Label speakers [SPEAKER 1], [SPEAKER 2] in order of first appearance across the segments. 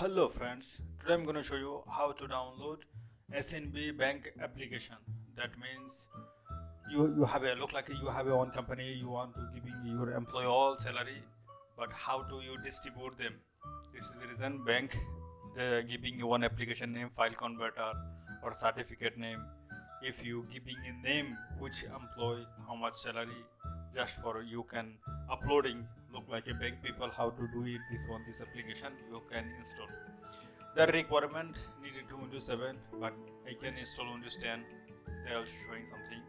[SPEAKER 1] Hello friends, today I'm going to show you how to download SNB bank application. That means you you have a look like you have your own company, you want to giving your employee all salary, but how do you distribute them? This is the reason bank uh, giving you one application name, file converter or certificate name. If you giving a name which employee how much salary just for you can uploading look like a bank people how to do it this one this application you can install. The requirement needed to windows 7 but i can install windows 10 they are showing something.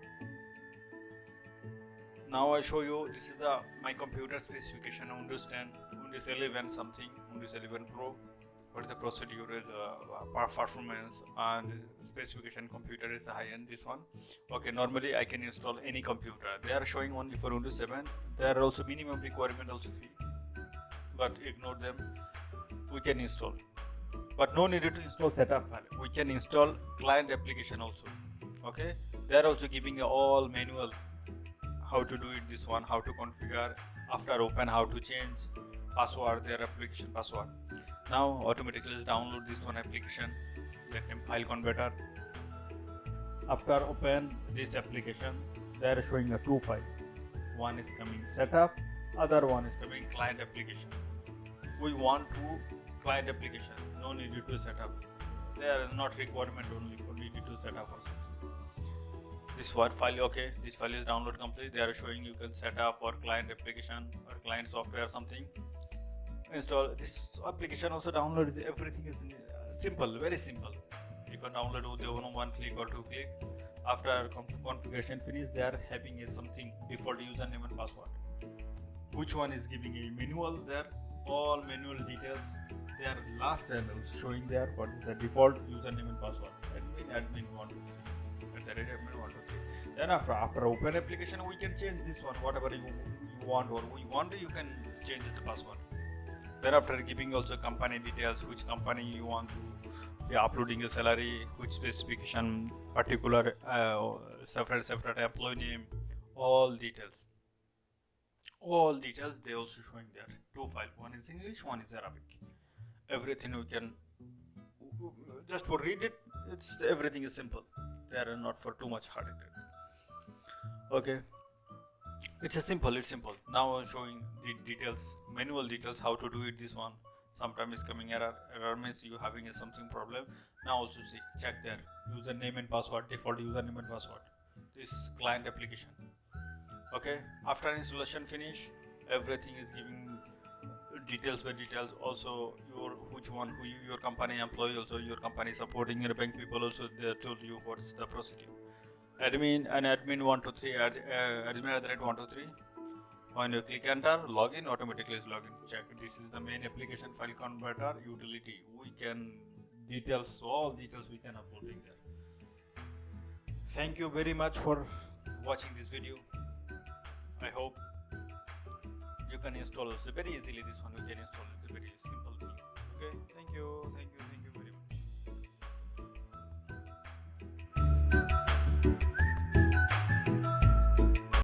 [SPEAKER 1] Now i show you this is the my computer specification windows 10 windows 11 something windows 11 pro what is the procedure is uh, performance and specification computer is high end this one. Okay normally i can install any computer. They are showing only for windows 7 there are also minimum requirement also but ignore them. We can install. But no need to install setup file. We can install client application also. Okay? They are also giving all manual how to do it this one how to configure after open how to change password their application password now automatically download this one application let name file converter after open this application they are showing a two file. One is coming setup other one is coming client application. We want to client application no need to set up. They are not requirement only for need to set up or something. This one file okay this file is download complete. They are showing you can set up for client application or client software or something install this application also download is everything is uh, simple very simple. You can download with one, one click or two click. After configuration finish they are having a something default username and password. Which one is giving a manual there? All manual details they are last showing there what is the default username and password. Admin admin 123 at the rate admin 123 then after after open application we can change this one. Whatever you, you want or we want you can change the password then after giving also company details which company you want to be uploading your salary which specification particular uh, separate separate employee name all details. All details they also showing there. Two file. One is english one is arabic. Everything we can just for read it it's everything is simple. They are not for too much hard okay. It's a simple it's simple. Now i'm showing the details manual details how to do it this one. Sometimes is coming error error means you having a something problem. Now also see check there. Username and password default username and password. This client application. Okay after installation finish everything is giving details by details. Also your which one who you, your company employee also your company supporting your bank people also they told you what's the procedure. Admin and admin 123 ad, uh, admin at the rate 123 when you click enter, login automatically is login. Check this is the main application file converter utility. We can details all details we can upload in there. Thank you very much for watching this video. I hope you can install also very easily. This one you can install it's a very simple thing. Okay, thank you, thank you.